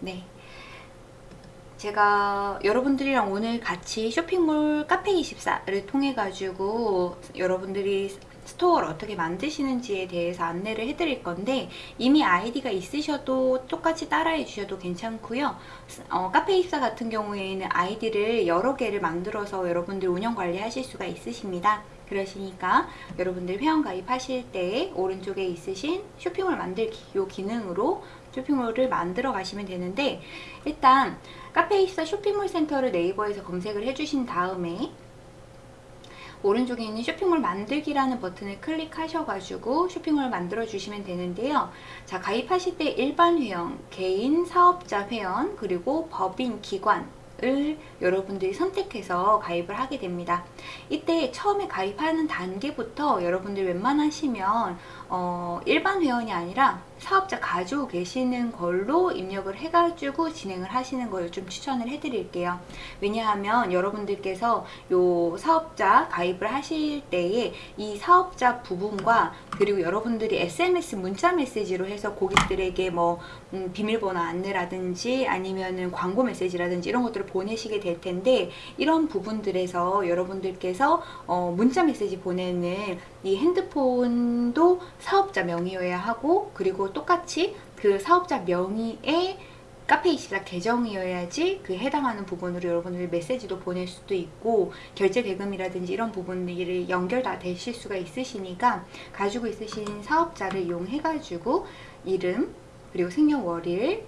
네. 제가 여러분들이랑 오늘 같이 쇼핑몰 카페24를 통해 가지고 여러분들이 스토어를 어떻게 만드시는지에 대해서 안내를 해드릴 건데 이미 아이디가 있으셔도 똑같이 따라해 주셔도 괜찮고요 어, 카페24 같은 경우에는 아이디를 여러 개를 만들어서 여러분들 운영 관리하실 수가 있으십니다 그러시니까 여러분들 회원 가입 하실 때 오른쪽에 있으신 쇼핑몰 만들기 요 기능으로 쇼핑몰을 만들어 가시면 되는데 일단 카페24 쇼핑몰 센터를 네이버에서 검색을 해주신 다음에 오른쪽에 있는 쇼핑몰 만들기라는 버튼을 클릭하셔가지고 쇼핑몰 만들어 주시면 되는데요. 자 가입하실 때 일반 회원, 개인 사업자 회원, 그리고 법인 기관 을 여러분들이 선택해서 가입을 하게 됩니다. 이때 처음에 가입하는 단계부터 여러분들 웬만하시면 어, 일반 회원이 아니라 사업자 가지고 계시는 걸로 입력을 해가지고 진행을 하시는 걸 좀 추천을 해드릴게요. 왜냐하면 여러분들께서 요 사업자 가입을 하실 때에 이 사업자 부분과 그리고 여러분들이 SMS 문자 메시지로 해서 고객들에게 뭐 음, 비밀번호 안내라든지 아니면은 광고 메시지라든지 이런 것들을 보내시게 될 텐데 이런 부분들에서 여러분들께서 어, 문자 메시지 보내는 이 핸드폰도 사업자 명의여야 하고 그리고 똑같이 그 사업자 명의의 카페24 계정이어야지 그 해당하는 부분으로 여러분들 메시지도 보낼 수도 있고 결제 대금이라든지 이런 부분들이 연결 다 되실 수가 있으시니까 가지고 있으신 사업자를 이용해 가지고 이름 그리고 생년월일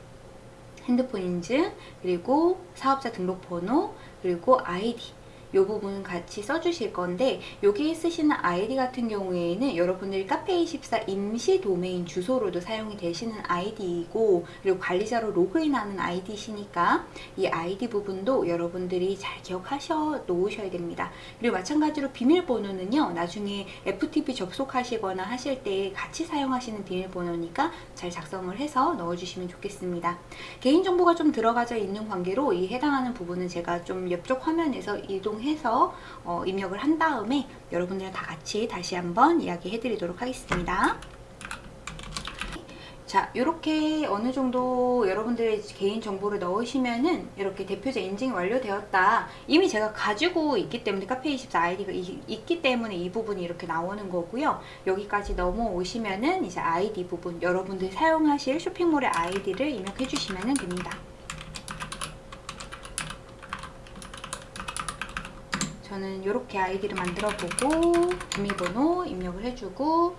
핸드폰 인증 그리고 사업자 등록번호 그리고 아이디 이 부분 같이 써주실 건데 여기에 쓰시는 아이디 같은 경우에는 여러분들이 카페24 임시 도메인 주소로도 사용이 되시는 아이디이고 그리고 관리자로 로그인하는 아이디시니까 이 아이디 부분도 여러분들이 잘 기억하셔 놓으셔야 됩니다. 그리고 마찬가지로 비밀번호는요 나중에 FTP 접속하시거나 하실 때 같이 사용하시는 비밀번호니까 잘 작성을 해서 넣어주시면 좋겠습니다. 개인정보가 좀 들어가져 있는 관계로 이 해당하는 부분은 제가 좀 옆쪽 화면에서 이동 해서 어, 입력을 한 다음에 여러분들이랑 다 같이 다시 한번 이야기 해 드리도록 하겠습니다. 자 이렇게 어느 정도 여러분들의 개인 정보를 넣으시면은 이렇게 대표자 인증이 완료되었다. 이미 제가 가지고 있기 때문에 카페24 아이디가 이, 있기 때문에 이 부분이 이렇게 나오는 거고요. 여기까지 넘어오시면은 이제 아이디 부분 여러분들이 사용하실 쇼핑몰의 아이디를 입력해 주시면 됩니다 저는 이렇게 아이디를 만들어 보고 비밀번호 입력을 해주고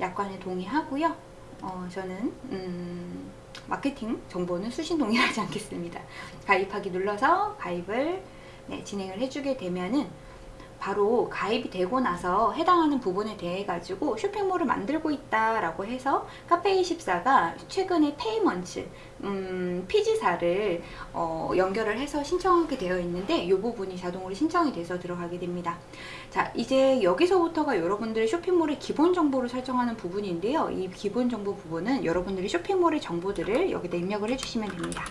약관에 동의하고요. 어, 저는 음, 마케팅 정보는 수신 동의하지 않겠습니다. 가입하기 눌러서 가입을 네, 진행을 해주게 되면은 바로 가입이 되고 나서 해당하는 부분에 대해 가지고 쇼핑몰을 만들고 있다 라고 해서 카페24가 최근에 payments 음, PG사를 어, 연결을 해서 신청하게 되어 있는데 이 부분이 자동으로 신청이 돼서 들어가게 됩니다. 자 이제 여기서부터가 여러분들의 쇼핑몰의 기본 정보를 설정하는 부분인데요. 이 기본 정보 부분은 여러분들이 쇼핑몰의 정보들을 여기다 입력을 해주시면 됩니다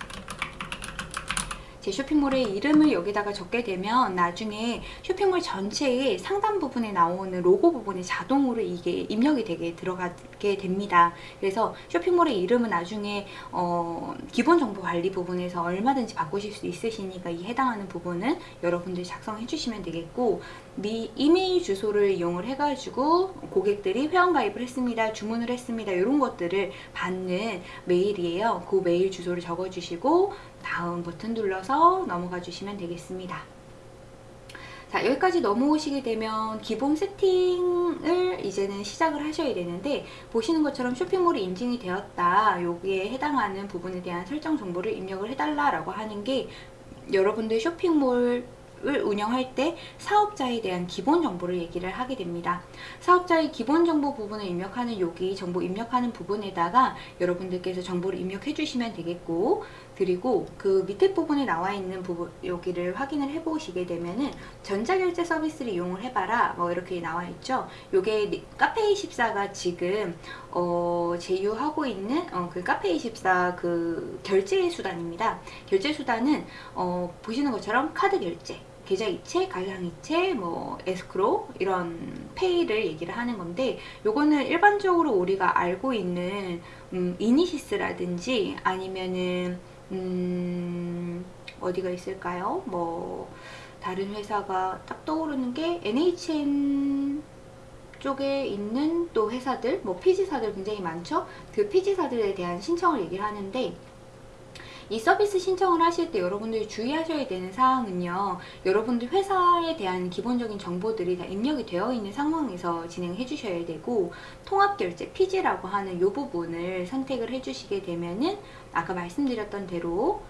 제 쇼핑몰의 이름을 여기다가 적게 되면 나중에 쇼핑몰 전체의 상단 부분에 나오는 로고 부분이 자동으로 이게 입력이 되게 들어가게 됩니다. 그래서 쇼핑몰의 이름은 나중에 어, 기본 정보 관리 부분에서 얼마든지 바꾸실 수 있으시니까 이 해당하는 부분은 여러분들이 작성해 주시면 되겠고 미 이메일 주소를 이용을 해가지고 고객들이 회원가입을 했습니다. 주문을 했습니다. 이런 것들을 받는 메일이에요. 그 메일 주소를 적어주시고 다음 버튼 눌러서 넘어가 주시면 되겠습니다. 자 여기까지 넘어오시게 되면 기본 세팅을 이제는 시작을 하셔야 되는데 보시는 것처럼 쇼핑몰이 인증이 되었다 여기에 해당하는 부분에 대한 설정 정보를 입력을 해달라고 하는 게 여러분들 쇼핑몰 을 운영할 때 사업자에 대한 기본 정보를 얘기를 하게 됩니다. 사업자의 기본 정보 부분을 입력하는 여기 정보 입력하는 부분에다가 여러분들께서 정보를 입력해 주시면 되겠고 그리고 그 밑에 부분에 나와 있는 부분 여기를 확인을 해 보시게 되면은 전자결제 서비스를 이용을 해봐라 뭐 이렇게 나와 있죠? 요게 카페24가 지금 어, 제휴하고 있는 어, 그 카페24 그 결제 수단입니다. 결제 수단은 어, 보시는 것처럼 카드 결제 계좌이체, 가상이체, 뭐 에스크로 이런 페이를 얘기를 하는 건데 요거는 일반적으로 우리가 알고 있는 음, 이니시스라든지 아니면은 음, 어디가 있을까요? 뭐 다른 회사가 딱 떠오르는 게 NHN 쪽에 있는 또 회사들, 뭐 PG사들 굉장히 많죠? 그 PG사들에 대한 신청을 얘기를 하는데 이 서비스 신청을 하실 때 여러분들이 주의하셔야 되는 사항은요. 여러분들 회사에 대한 기본적인 정보들이 다 입력이 되어 있는 상황에서 진행해 주셔야 되고 통합결제 PG라고 하는 이 부분을 선택을 해 주시게 되면은 아까 말씀드렸던 대로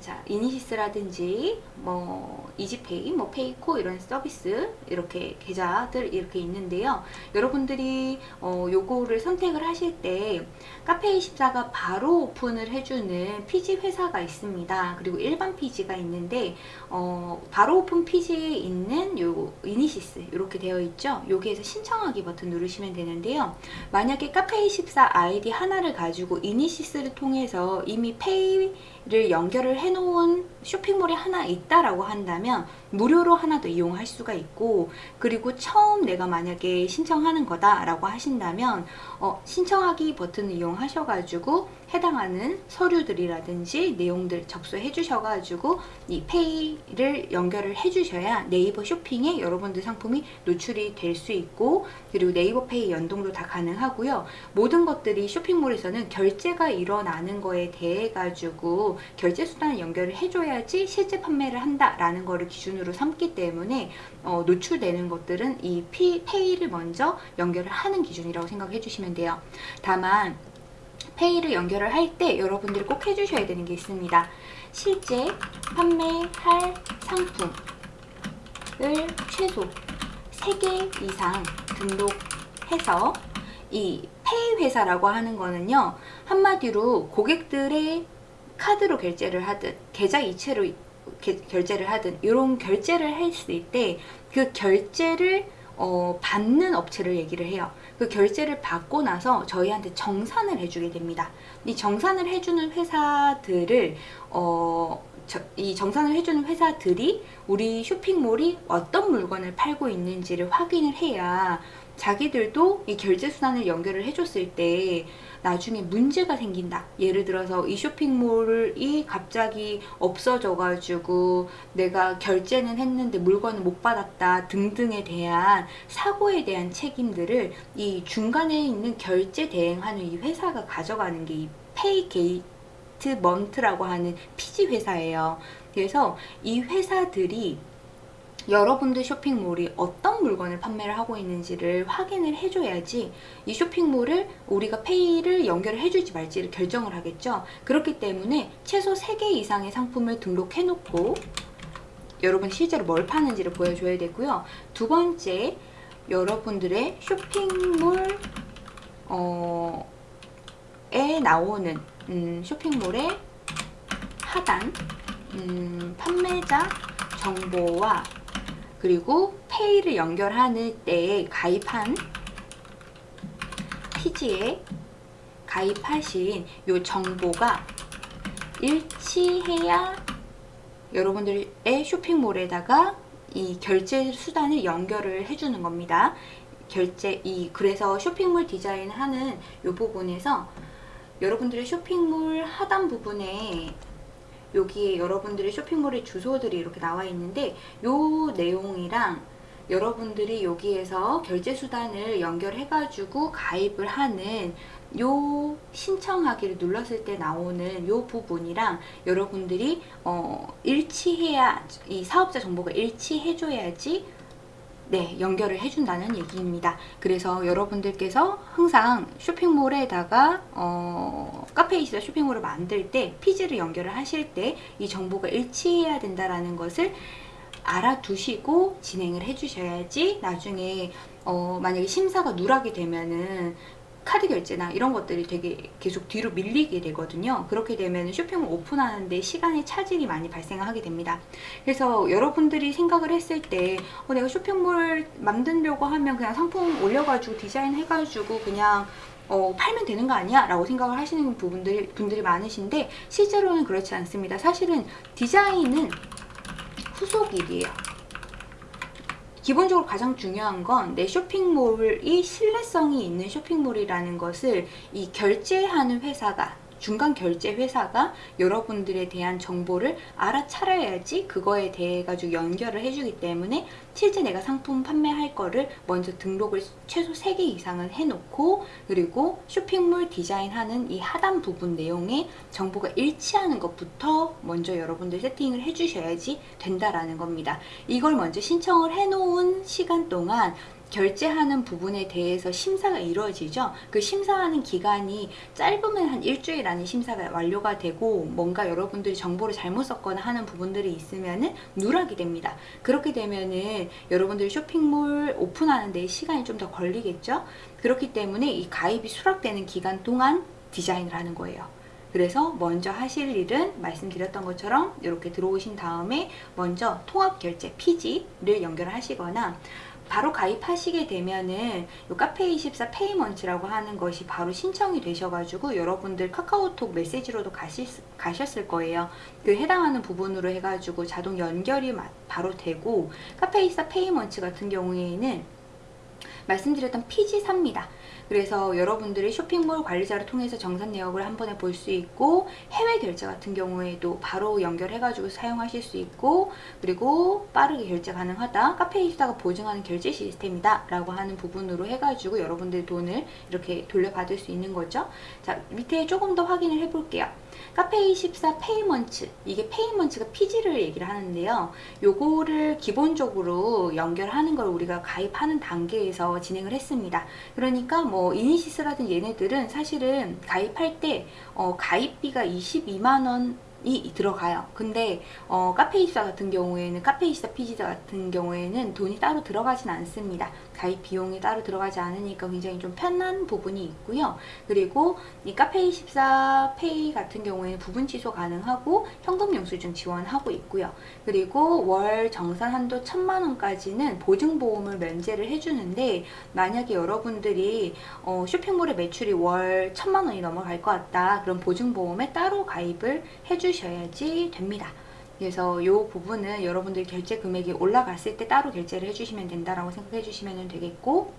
자, 이니시스라든지 뭐 이지페이, 뭐 페이코 이런 서비스 이렇게 계좌들 이렇게 있는데요. 여러분들이 어, 요거를 선택을 하실 때 카페24가 바로 오픈을 해주는 PG 회사가 있습니다. 그리고 일반 PG가 있는데 어, 바로 오픈 PG에 있는 요 이니시스 이렇게 되어 있죠. 여기에서 신청하기 버튼 누르시면 되는데요. 만약에 카페24 아이디 하나를 가지고 이니시스를 통해서 이미 페이 를 연결을 해놓은 쇼핑몰이 하나 있다라고 한다면 무료로 하나 더 이용할 수가 있고 그리고 처음 내가 만약에 신청하는 거다라고 하신다면 어, 신청하기 버튼을 이용하셔가지고 해당하는 서류들이라든지 내용들 접수해 주셔가지고 이 페이를 연결을 해 주셔야 네이버 쇼핑에 여러분들 상품이 노출이 될 수 있고 그리고 네이버 페이 연동도 다 가능하고요. 모든 것들이 쇼핑몰에서는 결제가 일어나는 거에 대해 가지고 결제 수단을 연결을 해줘야지 실제 판매를 한다라는 거를 기준으로 삼기 때문에 어, 노출되는 것들은 이 피, 페이를 먼저 연결을 하는 기준이라고 생각해 주시면 돼요. 다만 페이를 연결을 할 때 여러분들이 꼭 해주셔야 되는 게 있습니다. 실제 판매할 상품을 최소 3개 이상 등록해서 이 페이 회사라고 하는 거는요. 한마디로 고객들의 카드로 결제를 하든 계좌 이체로 게, 결제를 하든 이런 결제를 했을 때 그 결제를 어, 받는 업체를 얘기를 해요. 그 결제를 받고 나서 저희한테 정산을 해주게 됩니다. 이 정산을 해주는 회사들을 어, 저, 이 정산을 해주는 회사들이 우리 쇼핑몰이 어떤 물건을 팔고 있는지를 확인을 해야 자기들도 이 결제 수단을 연결을 해줬을 때 나중에 문제가 생긴다. 예를 들어서 이 쇼핑몰이 갑자기 없어져 가지고 내가 결제는 했는데 물건을 못 받았다 등등에 대한 사고에 대한 책임들을 이 중간에 있는 결제 대행하는 이 회사가 가져가는 게 이 pay gatement라고 하는 PG 회사예요. 그래서 이 회사들이 여러분들 쇼핑몰이 어떤 물건을 판매를 하고 있는지를 확인을 해줘야지 이 쇼핑몰을 우리가 페이를 연결을 해줄지 말지를 결정을 하겠죠. 그렇기 때문에 최소 3개 이상의 상품을 등록해 놓고 여러분 실제로 뭘 파는지를 보여줘야 되고요. 두 번째, 여러분들의 쇼핑몰 어, 에 나오는 음, 쇼핑몰의 하단 음, 판매자 정보와 그리고 페이를 연결하는 때에 가입한 피지에 가입하신 이 정보가 일치해야 여러분들의 쇼핑몰에다가 이 결제 수단을 연결을 해주는 겁니다. 결제 이 그래서 쇼핑몰 디자인 하는 이 부분에서 여러분들의 쇼핑몰 하단 부분에 여기에 여러분들의 쇼핑몰의 주소들이 이렇게 나와 있는데 요 내용이랑 여러분들이 여기에서 결제 수단을 연결해 가지고 가입을 하는 요 신청하기를 눌렀을 때 나오는 요 부분이랑 여러분들이 어 일치해야 이 사업자 정보가 일치해 줘야지 네, 연결을 해준다는 얘기입니다. 그래서 여러분들께서 항상 쇼핑몰에다가 어, 카페이시다 쇼핑몰을 만들 때 피지를 연결을 하실 때 이 정보가 일치해야 된다는 것을 알아두시고 진행을 해주셔야지 나중에 어, 만약에 심사가 누락이 되면은 카드 결제나 이런 것들이 되게 계속 뒤로 밀리게 되거든요. 그렇게 되면 쇼핑을 오픈하는데 시간의 차질이 많이 발생하게 됩니다. 그래서 여러분들이 생각을 했을 때 어, 내가 쇼핑몰 만들려고 하면 그냥 상품 올려가지고 디자인 해가지고 그냥 어, 팔면 되는 거 아니야? 라고 생각을 하시는 부분들, 분들이 많으신데 실제로는 그렇지 않습니다. 사실은 디자인은 후속 일이에요. 기본적으로 가장 중요한 건 내 쇼핑몰이 신뢰성이 있는 쇼핑몰이라는 것을 이 결제하는 회사가 중간 결제 회사가 여러분들에 대한 정보를 알아차려야지 그거에 대해 가지고 연결을 해주기 때문에 실제 내가 상품 판매할 거를 먼저 등록을 최소 3개 이상은 해놓고 그리고 쇼핑몰 디자인하는 이 하단 부분 내용에 정보가 일치하는 것부터 먼저 여러분들 세팅을 해주셔야지 된다라는 겁니다. 이걸 먼저 신청을 해놓은 시간 동안 결제하는 부분에 대해서 심사가 이루어지죠. 그 심사하는 기간이 짧으면 한 일주일 안에 심사가 완료가 되고 뭔가 여러분들이 정보를 잘못 썼거나 하는 부분들이 있으면은 누락이 됩니다. 그렇게 되면은 여러분들이 쇼핑몰 오픈하는 데 시간이 좀 더 걸리겠죠. 그렇기 때문에 이 가입이 수락되는 기간 동안 디자인을 하는 거예요. 그래서 먼저 하실 일은 말씀드렸던 것처럼 이렇게 들어오신 다음에 먼저 통합 결제 PG를 연결을 하시거나 바로 가입하시게 되면은 요 카페24 페이먼트라고 하는 것이 바로 신청이 되셔가지고 여러분들 카카오톡 메시지로도 가실, 가셨을 거예요. 그 해당하는 부분으로 해가지고 자동 연결이 바로 되고 카페24 페이먼트 같은 경우에는 말씀드렸던 PG사입니다. 그래서 여러분들이 쇼핑몰 관리자를 통해서 정산 내역을 한 번에 볼 수 있고 해외 결제 같은 경우에도 바로 연결해가지고 사용하실 수 있고 그리고 빠르게 결제 가능하다 카페24가 보증하는 결제 시스템이다 라고 하는 부분으로 해가지고 여러분들 돈을 이렇게 돌려받을 수 있는 거죠. 자 밑에 조금 더 확인을 해볼게요 카페24 페이먼츠 이게 페이먼츠가 PG를 얘기를 하는데요 요거를 기본적으로 연결하는 걸 우리가 가입하는 단계에서 진행을 했습니다 그러니까 뭐 이니시스라든 얘네들은 사실은 가입할 때 어, 가입비가 22만원 이 들어가요. 근데 어, 카페24 같은 경우에는 카페24 PG사 같은 경우에는 돈이 따로 들어가진 않습니다. 가입 비용이 따로 들어가지 않으니까 굉장히 좀 편한 부분이 있고요. 그리고 이 카페24 페이 같은 경우에는 부분 취소 가능하고 현금 영수증 지원하고 있고요. 그리고 월 정산 한도 천만 원까지는 보증보험을 면제를 해주는데 만약에 여러분들이 어, 쇼핑몰의 매출이 월 천만 원이 넘어갈 것 같다. 그럼 보증보험에 따로 가입을 해주셔야지 됩니다. 그래서 이 부분은 여러분들 결제 금액이 올라갔을 때 따로 결제를 해주시면 된다라고 생각해 주시면 되겠고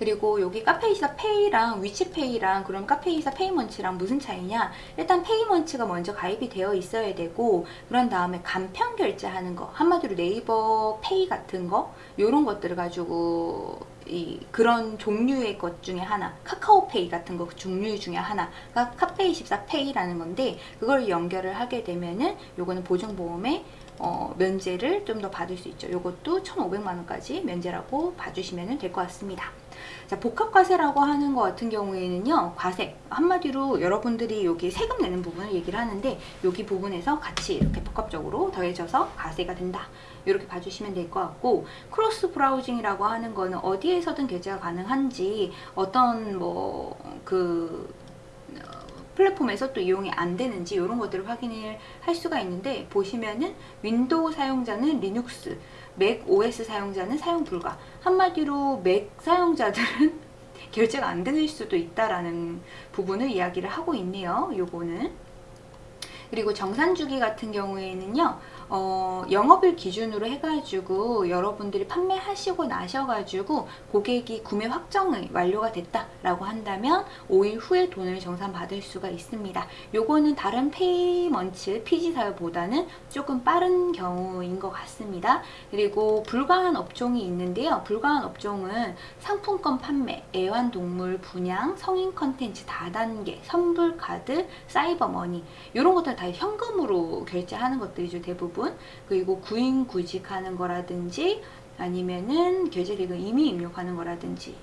그리고 여기 카페24 페이랑 위치페이랑 그럼 카페24 페이먼츠랑 무슨 차이냐? 일단 페이먼츠가 먼저 가입이 되어 있어야 되고 그런 다음에 간편 결제하는 거 한마디로 네이버 페이 같은 거? 이런 것들을 가지고 이 그런 종류의 것 중에 하나 카카오페이 같은 거 종류 중에 하나가 카페24 페이라는 건데 그걸 연결을 하게 되면은 요거는 보증보험에 어, 면제를 좀 더 받을 수 있죠. 요것도 1,500만원까지 면제라고 봐주시면 될 것 같습니다. 자, 복합과세라고 하는 것 같은 경우에는요, 과세. 한마디로 여러분들이 여기 세금 내는 부분을 얘기를 하는데, 여기 부분에서 같이 이렇게 복합적으로 더해져서 과세가 된다. 이렇게 봐주시면 될 것 같고, cross browsing이라고 하는 거는 어디에서든 결제가 가능한지, 어떤 뭐, 그, 플랫폼에서 또 이용이 안 되는지 이런 것들을 확인을 할 수가 있는데 보시면은 윈도우 사용자는 리눅스, 맥 OS 사용자는 사용 불가 한마디로 맥 사용자들은 결제가 안 되는 수도 있다라는 부분을 이야기를 하고 있네요. 요거는 그리고 정산 주기 같은 경우에는요 어, 영업일 기준으로 해가지고 여러분들이 판매하시고 나셔가지고 고객이 구매 확정이 완료가 됐다라고 한다면 5일 후에 돈을 정산받을 수가 있습니다. 요거는 다른 페이먼츠 피지사유보다는 조금 빠른 경우인 것 같습니다. 그리고 불가한 업종이 있는데요. 불가한 업종은 상품권 판매, 애완동물 분양, 성인 컨텐츠 다단계, 선불카드, 사이버머니 이런 것들 다 현금으로 결제하는 것들이죠. 대부분. 부분 그리고 구인 구직하는 거라든지 아니면은 계좌 대금 이미 입력하는 거라든지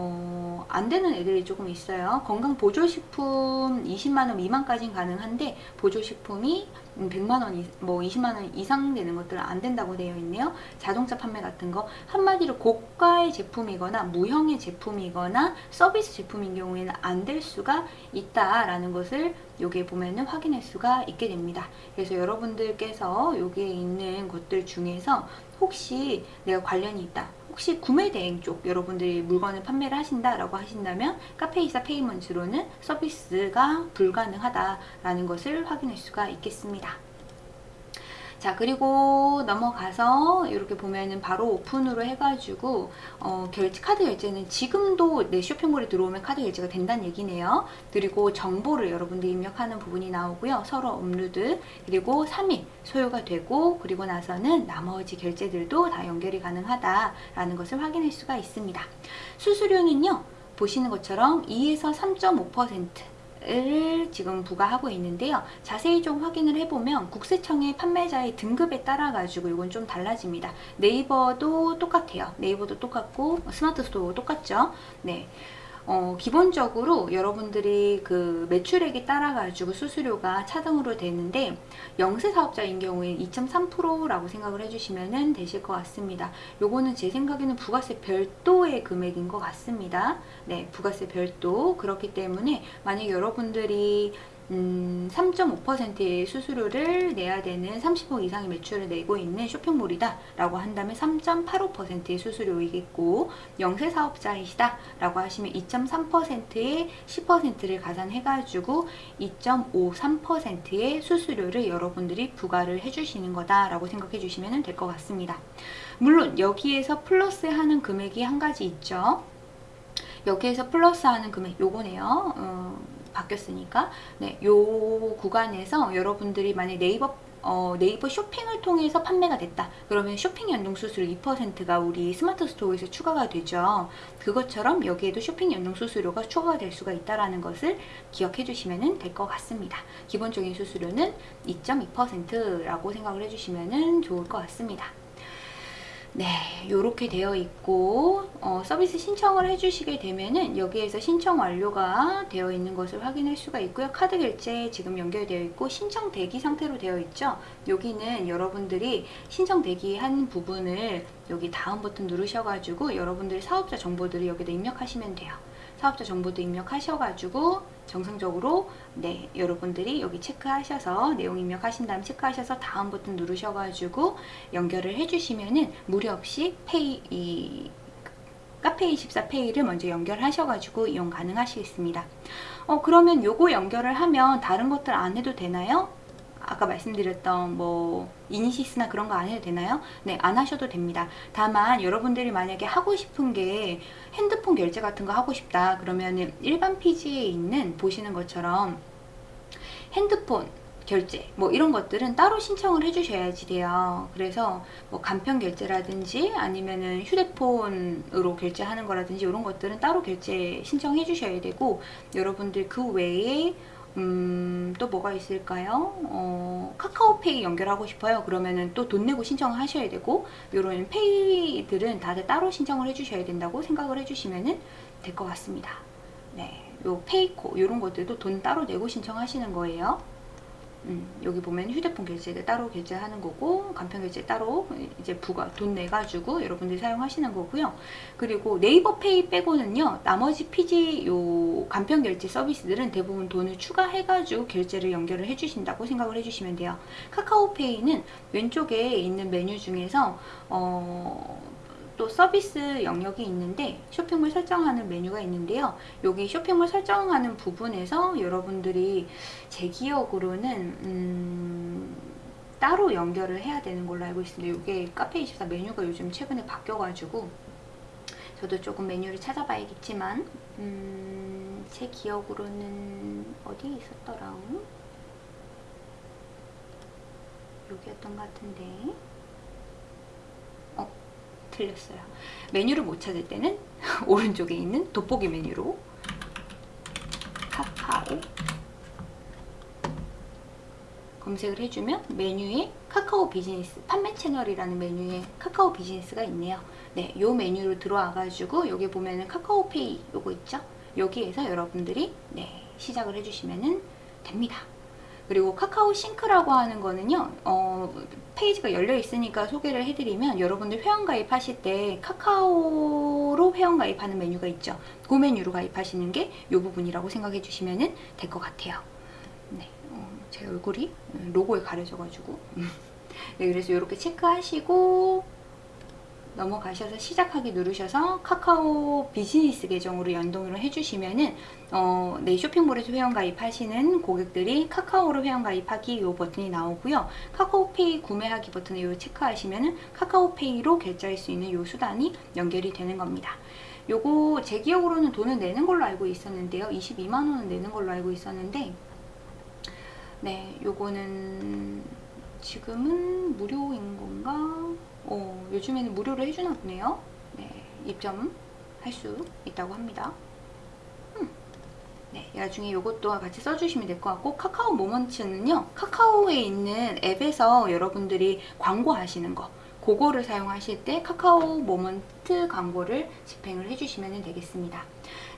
어, 안 되는 애들이 조금 있어요. 건강보조식품 20만원 미만까지는 가능한데 보조식품이 100만원, 뭐 20만원 이상 되는 것들은 안 된다고 되어 있네요. 자동차 판매 같은 거 한마디로 고가의 제품이거나 무형의 제품이거나 서비스 제품인 경우에는 안 될 수가 있다라는 것을 여기에 보면은 확인할 수가 있게 됩니다. 그래서 여러분들께서 여기에 있는 것들 중에서 혹시 내가 관련이 있다 혹시 구매 대행 쪽 여러분들이 물건을 판매를 하신다라고 하신다면 카페이사 페이먼트로는 서비스가 불가능하다라는 것을 확인할 수가 있겠습니다. 자 그리고 넘어가서 이렇게 보면은 바로 오픈으로 해가지고 어, 결제 카드 결제는 지금도 내 쇼핑몰에 들어오면 카드 결제가 된다는 얘기네요. 그리고 정보를 여러분들이 입력하는 부분이 나오고요. 서류 업로드 그리고 3일 소요가 되고 그리고 나서는 나머지 결제들도 다 연결이 가능하다라는 것을 확인할 수가 있습니다. 수수료는요. 보시는 것처럼 2에서 3.5% 를 지금 부과하고 있는데요. 자세히 좀 확인을 해보면 국세청의 판매자의 등급에 따라 가지고 이건 좀 달라집니다. 네이버도 똑같아요. 네이버도 똑같고 스마트 스토어 똑같죠. 네. 어, 기본적으로 여러분들이 그 매출액에 따라 가지고 수수료가 차등으로 되는데 영세 사업자인 경우에 2.3%라고 생각을 해주시면 되실 것 같습니다. 요거는 제 생각에는 부가세 별도의 금액인 것 같습니다. 네, 부가세 별도 그렇기 때문에 만약 여러분들이 음, 3.5%의 수수료를 내야 되는 30억 이상의 매출을 내고 있는 쇼핑몰이다 라고 한다면 3.85%의 수수료이겠고 영세 사업자이시다 라고 하시면 2.3%의 10%를 가산해 가지고 2.53%의 수수료를 여러분들이 부과를 해주시는 거다 라고 생각해 주시면 될 것 같습니다. 물론 여기에서 플러스 하는 금액이 한 가지 있죠. 여기에서 플러스 하는 금액 요거네요. 어, 바뀌었으니까 네, 요 구간에서 여러분들이 만약 네이버 어, 네이버 쇼핑을 통해서 판매가 됐다. 그러면 쇼핑 연동 수수료 2%가 우리 스마트 스토어에서 추가가 되죠. 그것처럼 여기에도 쇼핑 연동 수수료가 추가가 될 수가 있다는 것을 기억해 주시면 될 것 같습니다. 기본적인 수수료는 2.2%라고 생각을 해주시면 좋을 것 같습니다. 네, 이렇게 되어 있고 어, 서비스 신청을 해주시게 되면은 여기에서 신청 완료가 되어 있는 것을 확인할 수가 있고요. 카드 결제 지금 연결되어 있고 신청 대기 상태로 되어 있죠. 여기는 여러분들이 신청 대기한 부분을 여기 다음 버튼 누르셔가지고 여러분들의 사업자 정보들을 여기다 입력하시면 돼요. 사업자 정보도 입력하셔가지고 정상적으로 네 여러분들이 여기 체크하셔서 내용 입력하신 다음 체크하셔서 다음 버튼 누르셔가지고 연결을 해주시면은 무료 없이 페이 이 카페24 페이를 먼저 연결하셔가지고 이용 가능하시겠습니다. 어 그러면 요거 연결을 하면 다른 것들 안 해도 되나요? 아까 말씀드렸던 뭐 이니시스나 그런 거 안 해도 되나요? 네, 안 하셔도 됩니다. 다만 여러분들이 만약에 하고 싶은 게 핸드폰 결제 같은 거 하고 싶다 그러면 일반 피지에 있는 보시는 것처럼 핸드폰 결제 뭐 이런 것들은 따로 신청을 해주셔야지 돼요. 그래서 뭐 간편 결제라든지 아니면은 휴대폰으로 결제하는 거라든지 이런 것들은 따로 결제 신청해 주셔야 되고 여러분들 그 외에 음, 또 뭐가 있을까요? 어, 카카오페이 연결하고 싶어요. 그러면은 또 돈 내고 신청을 하셔야 되고 이런 페이들은 다들 따로 신청을 해주셔야 된다고 생각을 해주시면 될 것 같습니다. 네, 요 페이코 이런 것들도 돈 따로 내고 신청하시는 거예요. 음, 여기 보면 휴대폰 결제를 따로 결제하는 거고 간편 결제 따로 이제 부가 돈 내가지고 여러분들이 사용하시는 거고요. 그리고 네이버페이 빼고는요. 나머지 PG 요 간편 결제 서비스들은 대부분 돈을 추가해가지고 결제를 연결을 해주신다고 생각을 해주시면 돼요. 카카오페이는 왼쪽에 있는 메뉴 중에서 어, 또 서비스 영역이 있는데 쇼핑몰 설정하는 메뉴가 있는데요. 여기 쇼핑몰 설정하는 부분에서 여러분들이 제 기억으로는 음, 따로 연결을 해야 되는 걸로 알고 있습니다. 이게 카페24 메뉴가 요즘 최근에 바뀌어가지고 저도 조금 메뉴를 찾아봐야겠지만 음, 제 기억으로는 어디에 있었더라? 여기였던 것 같은데 틀렸어요. 메뉴를 못 찾을 때는 오른쪽에 있는 돋보기 메뉴로 카카오 검색을 해주면 메뉴에 카카오 비즈니스 판매 채널이라는 메뉴에 카카오 비즈니스가 있네요. 네, 요 메뉴로 들어와가지고 여기 보면은 카카오페이 요거 있죠? 여기에서 여러분들이 네, 시작을 해주시면 됩니다. 그리고 카카오 싱크라고 하는 거는요 어, 페이지가 열려 있으니까 소개를 해드리면 여러분들 회원 가입 하실 때 카카오로 회원 가입하는 메뉴가 있죠. 그 메뉴로 가입하시는 게 이 부분이라고 생각해 주시면 될 것 같아요. 네, 어, 제 얼굴이 로고에 가려져 가지고. 네, 그래서 이렇게 체크하시고 넘어가셔서 시작하기 누르셔서 카카오 비즈니스 계정으로 연동을 해주시면 은 어, 내 쇼핑몰에서 회원가입 하시는 고객들이 카카오로 회원가입하기 이 버튼이 나오고요. 카카오페이 구매하기 버튼을 요 체크하시면 은 카카오페이로 결제할 수 있는 요 수단이 연결이 되는 겁니다. 요거 제 기억으로는 돈을 내는 걸로 알고 있었는데요. 22만원은 내는 걸로 알고 있었는데 네, 요거는 지금은 무료인 건가? 어, 요즘에는 무료로 해주나 보네요. 네, 입점할 수 있다고 합니다. 음. 네, 나중에 이것도 같이 써주시면 될 것 같고 카카오 모먼츠는요. 카카오에 있는 앱에서 여러분들이 광고하시는 거 그거를 사용하실 때 카카오 모먼트 광고를 집행을 해주시면 되겠습니다.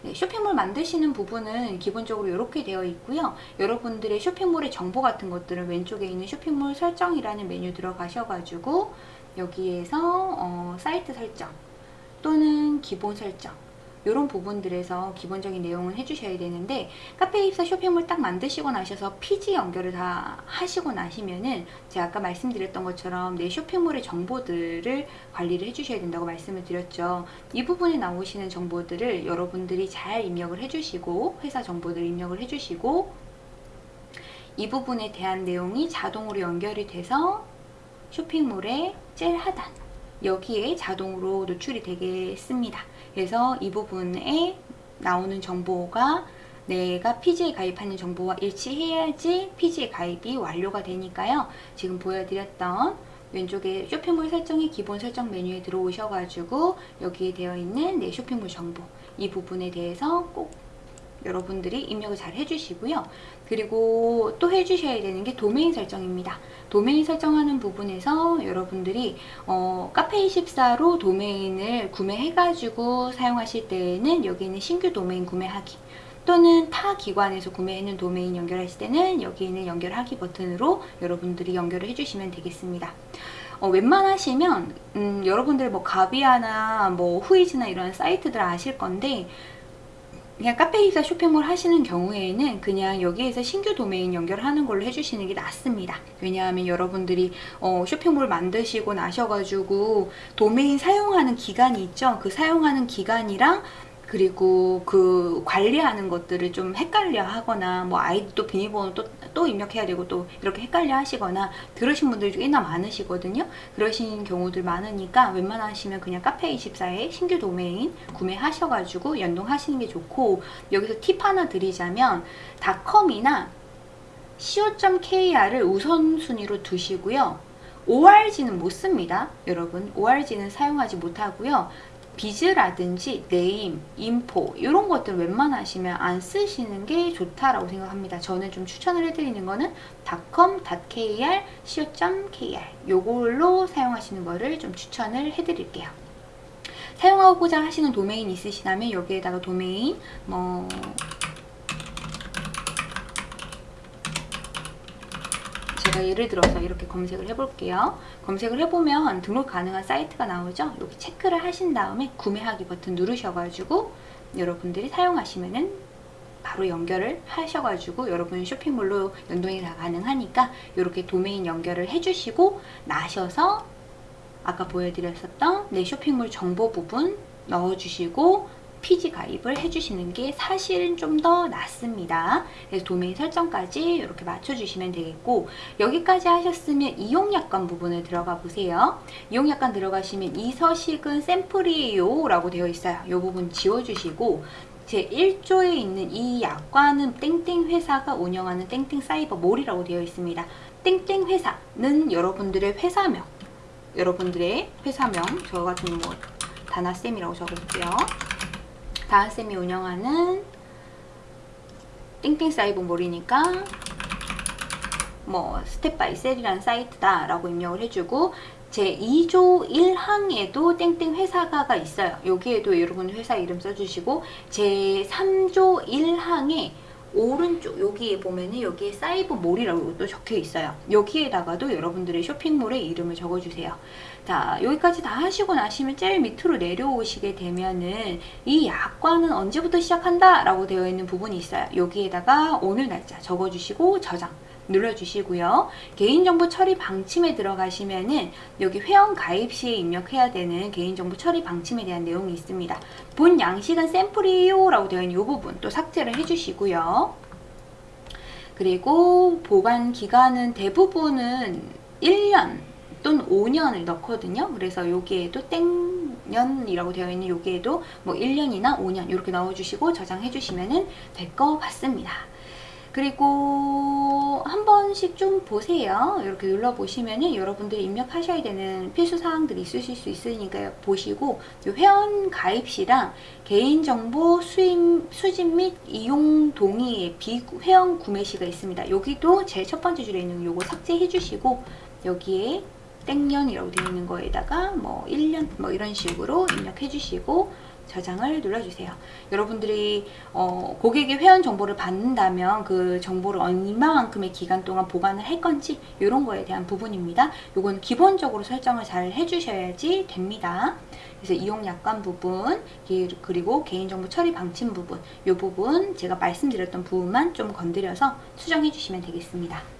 네, 쇼핑몰 만드시는 부분은 기본적으로 이렇게 되어 있고요. 여러분들의 쇼핑몰의 정보 같은 것들은 왼쪽에 있는 쇼핑몰 설정이라는 메뉴 들어가셔가지고 여기에서 어, 사이트 설정 또는 기본 설정 이런 부분들에서 기본적인 내용을 해주셔야 되는데 카페 입사 쇼핑몰 딱 만드시고 나셔서 피지 연결을 다 하시고 나시면은 제가 아까 말씀드렸던 것처럼 내 쇼핑몰의 정보들을 관리를 해주셔야 된다고 말씀을 드렸죠. 이 부분에 나오시는 정보들을 여러분들이 잘 입력을 해주시고 회사 정보들 입력을 해주시고 이 부분에 대한 내용이 자동으로 연결이 돼서 쇼핑몰의 제일 하단 여기에 자동으로 노출이 되겠습니다. 그래서 이 부분에 나오는 정보가 내가 PG에 가입하는 정보와 일치해야지 PG에 가입이 완료가 되니까요. 지금 보여드렸던 왼쪽에 쇼핑몰 설정의 기본 설정 메뉴에 들어오셔가지고 여기에 되어 있는 내 쇼핑몰 정보 이 부분에 대해서 꼭 여러분들이 입력을 잘 해주시고요. 그리고 또 해주셔야 되는 게 도메인 설정입니다. 도메인 설정하는 부분에서 여러분들이 어, 카페24로 도메인을 구매해가지고 사용하실 때에는 여기 있는 신규 도메인 구매하기 또는 타 기관에서 구매했는 도메인 연결하실 때는 여기 있는 연결하기 버튼으로 여러분들이 연결을 해주시면 되겠습니다. 어, 웬만하시면 음, 여러분들 뭐 가비아나 뭐 후이즈나 이런 사이트들 아실 건데 그냥 카페이사 쇼핑몰 하시는 경우에는 그냥 여기에서 신규 도메인 연결하는 걸로 해주시는 게 낫습니다. 왜냐하면 여러분들이 어, 쇼핑몰 만드시고 나셔가지고 도메인 사용하는 기간이 있죠. 그 사용하는 기간이랑 그리고 그 관리하는 것들을 좀 헷갈려 하거나 뭐 아이디 또 비밀번호 또, 또 입력해야 되고 또 이렇게 헷갈려 하시거나 그러신 분들이 꽤나 많으시거든요. 그러신 경우들 많으니까 웬만하시면 그냥 카페24에 신규 도메인 구매하셔가지고 연동하시는 게 좋고 여기서 팁 하나 드리자면 닷컴이나 co.kr을 우선순위로 두시고요. ORG는 못 씁니다 여러분. ORG는 사용하지 못하고요 비즈라든지 네임, 인포 이런 것들 웬만하시면 안 쓰시는 게 좋다라고 생각합니다. 저는 좀 추천을 해드리는 거는 .com, .kr, co.kr 요걸로 사용하시는 거를 좀 추천을 해드릴게요. 사용하고자 하시는 도메인 있으시다면 여기에다가 도메인 뭐 제가 예를 들어서 이렇게 검색을 해볼게요. 검색을 해보면 등록 가능한 사이트가 나오죠. 여기 체크를 하신 다음에 구매하기 버튼 누르셔가지고 여러분들이 사용하시면은 바로 연결을 하셔가지고 여러분 쇼핑몰로 연동이 다 가능하니까 이렇게 도메인 연결을 해주시고 나셔서 아까 보여드렸었던 내 쇼핑몰 정보 부분 넣어주시고 PG 가입을 해주시는 게 사실은 좀 더 낫습니다. 그래서 도메인 설정까지 이렇게 맞춰주시면 되겠고 여기까지 하셨으면 이용약관 부분을 들어가 보세요. 이용약관 들어가시면 이 서식은 샘플이에요 라고 되어 있어요. 이 부분 지워주시고 제 1조에 있는 이 약관은 땡땡 회사가 운영하는 땡땡 사이버 몰이라고 되어 있습니다. 땡땡 회사는 여러분들의 회사명 여러분들의 회사명 저 같은 뭐 다나쌤이라고 적어볼게요. 다은쌤이 운영하는 띵띵 사이버 몰이니까 뭐 스텝 바이 셀이라는 사이트다 라고 입력을 해주고 제 2조 1항에도 땡땡 회사가 있어요. 여기에도 여러분 회사 이름 써주시고 제 3조 1항에 오른쪽 여기에 보면은 여기에 사이버 몰이라고 또 적혀 있어요. 여기에다가도 여러분들의 쇼핑몰의 이름을 적어주세요. 자 여기까지 다 하시고 나시면 제일 밑으로 내려오시게 되면은 이 약관은 언제부터 시작한다 라고 되어 있는 부분이 있어요. 여기에다가 오늘 날짜 적어주시고 저장 눌러주시고요. 개인정보 처리 방침에 들어가시면은 여기 회원 가입 시에 입력해야 되는 개인정보 처리 방침에 대한 내용이 있습니다. 본 양식은 샘플이에요 라고 되어 있는 이 부분 또 삭제를 해주시고요. 그리고 보관 기간은 대부분은 1년 또는 5년을 넣거든요. 그래서 여기에도 땡년이라고 되어 있는 여기에도 뭐 1년이나 5년 이렇게 넣어주시고 저장해 주시면 될 것 같습니다. 그리고 한 번씩 좀 보세요. 이렇게 눌러보시면은 여러분들이 입력하셔야 되는 필수 사항들이 있으실 수 있으니까 보시고 회원 가입 시랑 개인정보 수임, 수집 및 이용 동의의 비회원 구매 시가 있습니다. 여기도 제일 첫 번째 줄에 있는 요거 삭제해 주시고 여기에 땡년이라고 되어 있는 거에다가 뭐 1년 뭐 이런 식으로 입력해 주시고 저장을 눌러주세요. 여러분들이 어, 고객의 회원 정보를 받는다면 그 정보를 얼마만큼의 기간 동안 보관을 할 건지 이런 거에 대한 부분입니다. 이건 기본적으로 설정을 잘 해주셔야지 됩니다. 그래서 이용 약관 부분 그리고 개인정보 처리 방침 부분 이 부분 제가 말씀드렸던 부분만 좀 건드려서 수정해 주시면 되겠습니다.